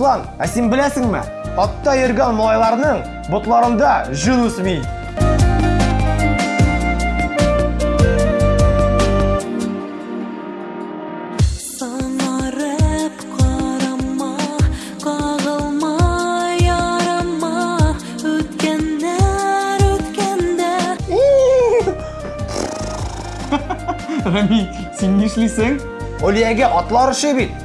руслан ә сен білесіңме? Атта ерген малайларның бұтларында жүн өсмей Рами, сен не ішлейсің? Олияге атлар бит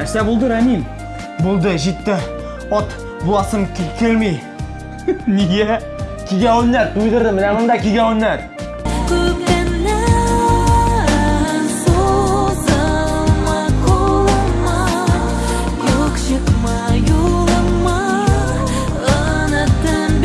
Нәрсе болды, Рамил? Болды, жетті От, бұласым ке- келмей Неге? Киге өнер, түйдірдім, міне мында киге өнер Көптеннен созылма қолыма Yok çıkma yoluma Ұнаттым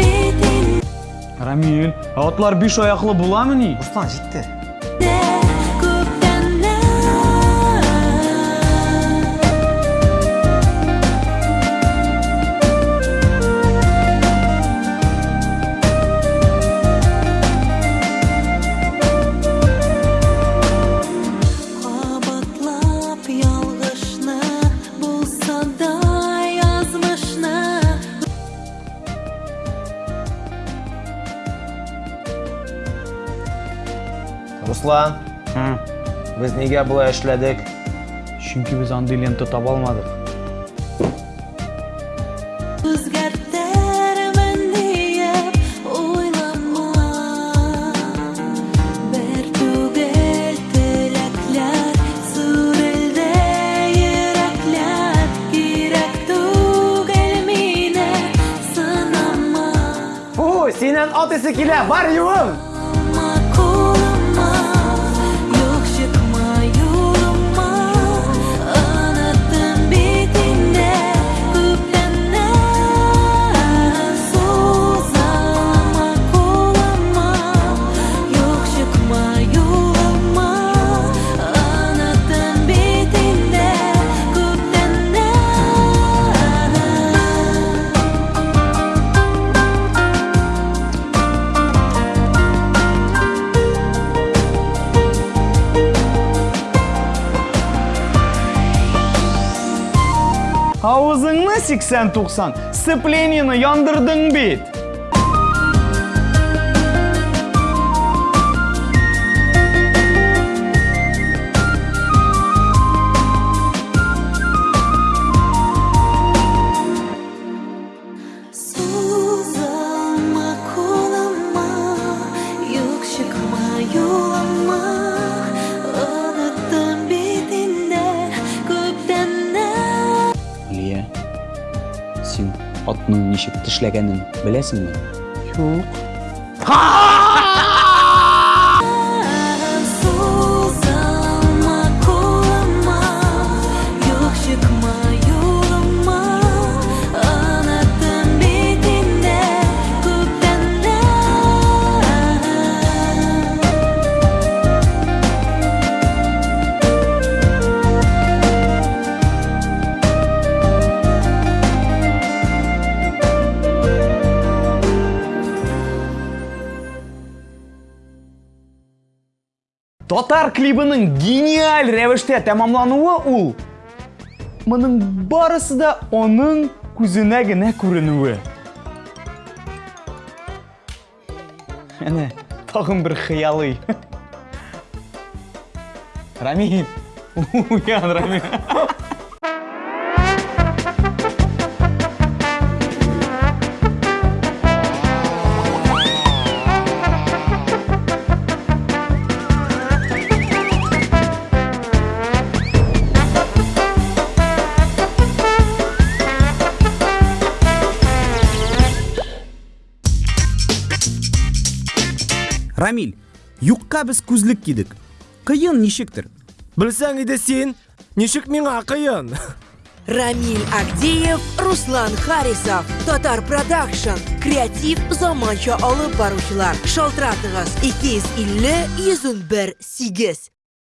Үзгәртермен диеп уйлама Бер түгел теләкләр Сүрелде йөрәкләр Кирәк түгел мине сынама Фу, синен ат исе килә, бар юым! Ауызыңны 80-90, сцепленияны яндырдың бит. атның ничек тешләгәнен беләсеңме? Юк. Татар клибының гениаль рәвештә тәмамлануы ул. Моның барысы да оның күзенә генә күренүе. Әнә, тагын бер хыялый. Рамил. Уян, Рамил. рамиль юққа біз көзілік кидік қиын нешіктір? Білсәң иде сен нешік мен қиын? Рамиль агдеев руслан харисов. Татар продакшн креатив заманча алып барушылар. шалтыратыгыз эки жүз элүү